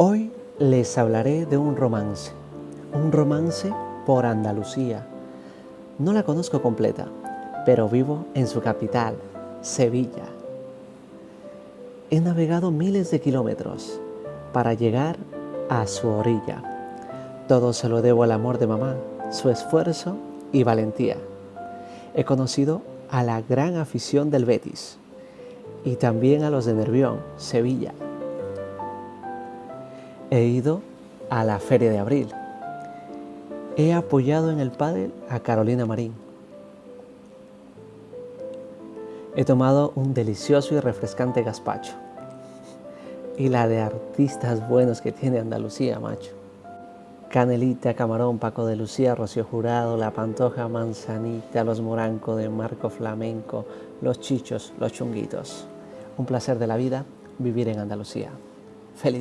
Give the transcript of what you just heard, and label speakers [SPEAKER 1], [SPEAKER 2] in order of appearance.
[SPEAKER 1] Hoy les hablaré de un romance, un romance por Andalucía. No la conozco completa, pero vivo en su capital, Sevilla. He navegado miles de kilómetros para llegar a su orilla. Todo se lo debo al amor de mamá, su esfuerzo y valentía. He conocido a la gran afición del Betis y también a los de Nervión, Sevilla. He ido a la Feria de Abril. He apoyado en el pádel a Carolina Marín. He tomado un delicioso y refrescante gazpacho. Y la de artistas buenos que tiene Andalucía, macho. Canelita, Camarón, Paco de Lucía, Rocío Jurado, La Pantoja, Manzanita, Los Moranco de Marco Flamenco, Los Chichos, Los Chunguitos. Un placer de la vida vivir en Andalucía. Feliz